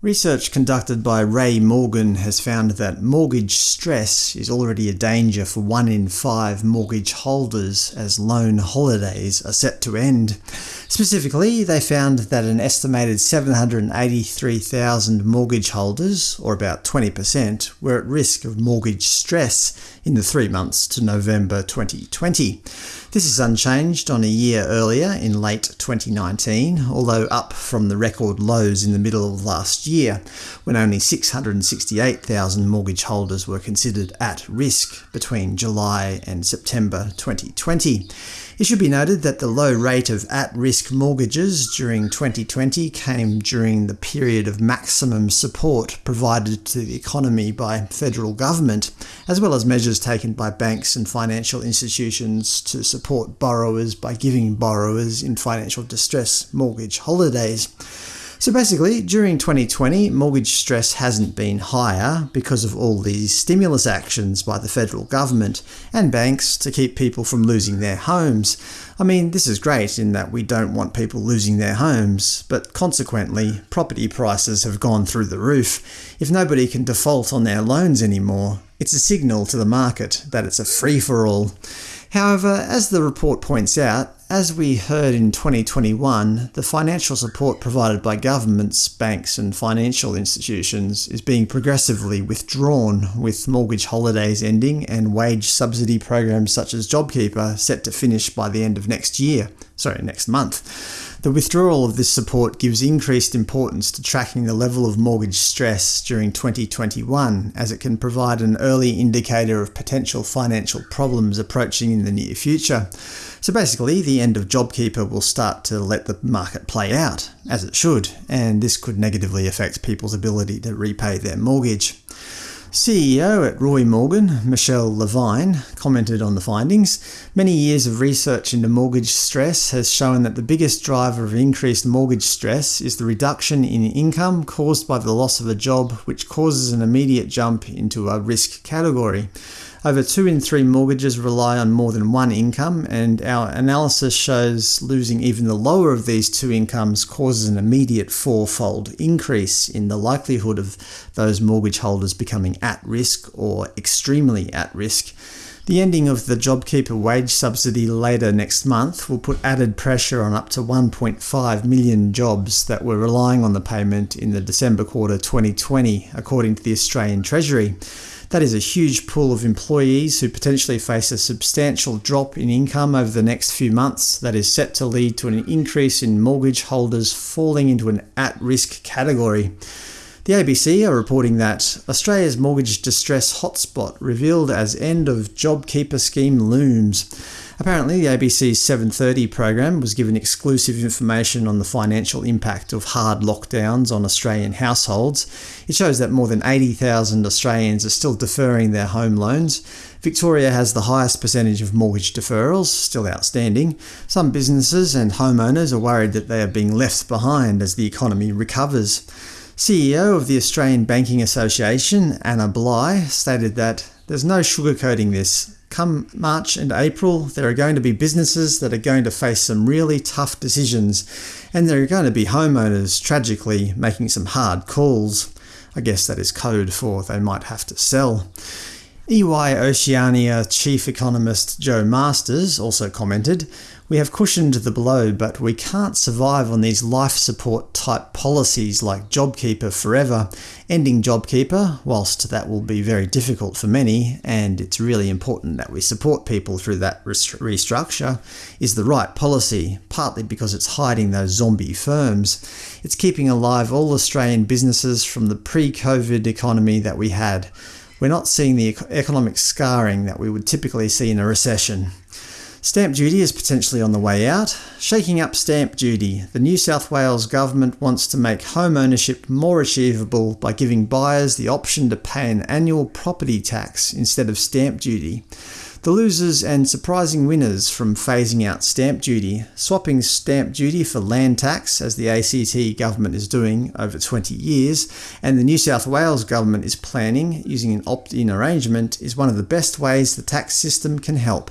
Research conducted by Roy Morgan has found that mortgage stress is already a danger for one in five mortgage holders as loan holidays are set to end. Specifically, they found that an estimated 783,000 mortgage holders, or about 20%, were at risk of mortgage stress in the three months to November 2020. This is unchanged on a year earlier in late 2019, although up from the record lows in the middle of last year, when only 668,000 mortgage holders were considered at risk between July and September 2020. It should be noted that the low rate of at-risk mortgages during 2020 came during the period of maximum support provided to the economy by federal government, as well as measures taken by banks and financial institutions to support borrowers by giving borrowers in financial distress mortgage holidays. So basically, during 2020, mortgage stress hasn't been higher because of all these stimulus actions by the federal government and banks to keep people from losing their homes. I mean, this is great in that we don't want people losing their homes, but consequently, property prices have gone through the roof. If nobody can default on their loans anymore, it's a signal to the market that it's a free-for-all. However, as the report points out, as we heard in 2021, the financial support provided by governments, banks and financial institutions is being progressively withdrawn, with mortgage holidays ending and wage subsidy programs such as JobKeeper set to finish by the end of next year sorry, next month. The withdrawal of this support gives increased importance to tracking the level of mortgage stress during 2021, as it can provide an early indicator of potential financial problems approaching in the near future. So basically, the end of JobKeeper will start to let the market play out, as it should, and this could negatively affect people's ability to repay their mortgage. CEO at Roy Morgan, Michelle Levine, commented on the findings. Many years of research into mortgage stress has shown that the biggest driver of increased mortgage stress is the reduction in income caused by the loss of a job which causes an immediate jump into a risk category. Over two in three mortgages rely on more than one income, and our analysis shows losing even the lower of these two incomes causes an immediate fourfold increase in the likelihood of those mortgage holders becoming at risk or extremely at risk. The ending of the JobKeeper wage subsidy later next month will put added pressure on up to 1.5 million jobs that were relying on the payment in the December quarter 2020, according to the Australian Treasury. That is a huge pool of employees who potentially face a substantial drop in income over the next few months that is set to lead to an increase in mortgage holders falling into an at-risk category. The ABC are reporting that Australia's mortgage distress hotspot revealed as end of JobKeeper scheme looms. Apparently, the ABC's 7.30 program was given exclusive information on the financial impact of hard lockdowns on Australian households. It shows that more than 80,000 Australians are still deferring their home loans. Victoria has the highest percentage of mortgage deferrals, still outstanding. Some businesses and homeowners are worried that they are being left behind as the economy recovers. CEO of the Australian Banking Association, Anna Bligh, stated that there's no sugarcoating this. Come March and April, there are going to be businesses that are going to face some really tough decisions, and there are going to be homeowners, tragically, making some hard calls. I guess that is code for they might have to sell. EY Oceania chief economist Jo Masters also commented, We have cushioned the blow, but we can't survive on these life support type policies like JobKeeper forever. Ending JobKeeper, whilst that will be very difficult for many, and it's really important that we support people through that restructure, is the right policy, partly because it's hiding those zombie firms. It's keeping alive all Australian businesses from the pre-COVID economy that we had we're not seeing the economic scarring that we would typically see in a recession. Stamp duty is potentially on the way out. Shaking up stamp duty, the New South Wales government wants to make home ownership more achievable by giving buyers the option to pay an annual property tax instead of stamp duty. The losers and surprising winners from phasing out stamp duty, swapping stamp duty for land tax, as the ACT government is doing over 20 years, and the New South Wales government is planning, using an opt-in arrangement, is one of the best ways the tax system can help.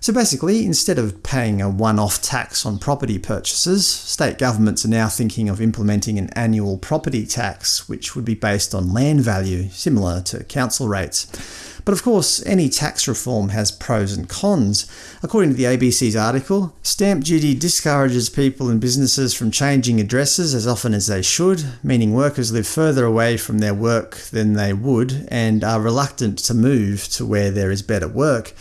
So basically, instead of paying a one-off tax on property purchases, state governments are now thinking of implementing an annual property tax, which would be based on land value, similar to council rates. But of course, any tax reform has pros and cons. According to the ABC's article, stamp duty discourages people and businesses from changing addresses as often as they should, meaning workers live further away from their work than they would and are reluctant to move to where there is better work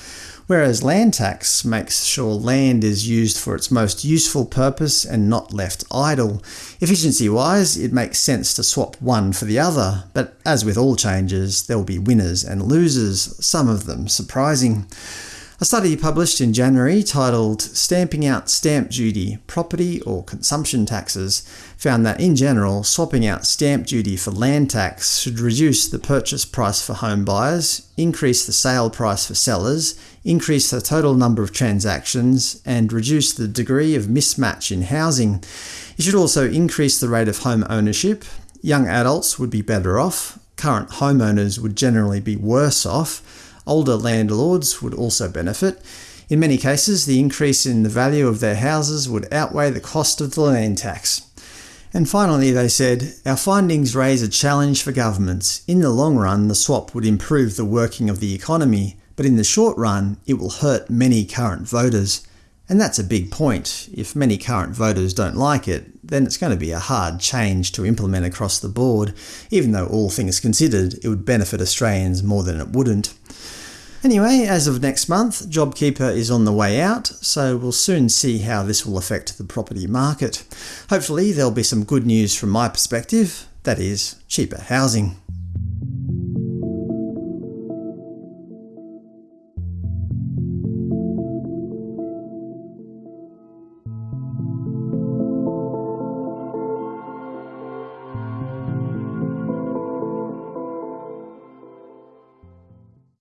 whereas land tax makes sure land is used for its most useful purpose and not left idle. Efficiency-wise, it makes sense to swap one for the other, but as with all changes, there will be winners and losers, some of them surprising. A study published in January titled Stamping Out Stamp Duty, Property or Consumption Taxes found that in general, swapping out stamp duty for land tax should reduce the purchase price for home buyers, increase the sale price for sellers, increase the total number of transactions, and reduce the degree of mismatch in housing. It should also increase the rate of home ownership. Young adults would be better off, current homeowners would generally be worse off, Older landlords would also benefit. In many cases, the increase in the value of their houses would outweigh the cost of the land tax. And finally, they said, Our findings raise a challenge for governments. In the long run, the swap would improve the working of the economy, but in the short run, it will hurt many current voters. And that's a big point. If many current voters don't like it, then it's going to be a hard change to implement across the board, even though all things considered, it would benefit Australians more than it wouldn't. Anyway, as of next month, JobKeeper is on the way out, so we'll soon see how this will affect the property market. Hopefully there'll be some good news from my perspective, that is, cheaper housing.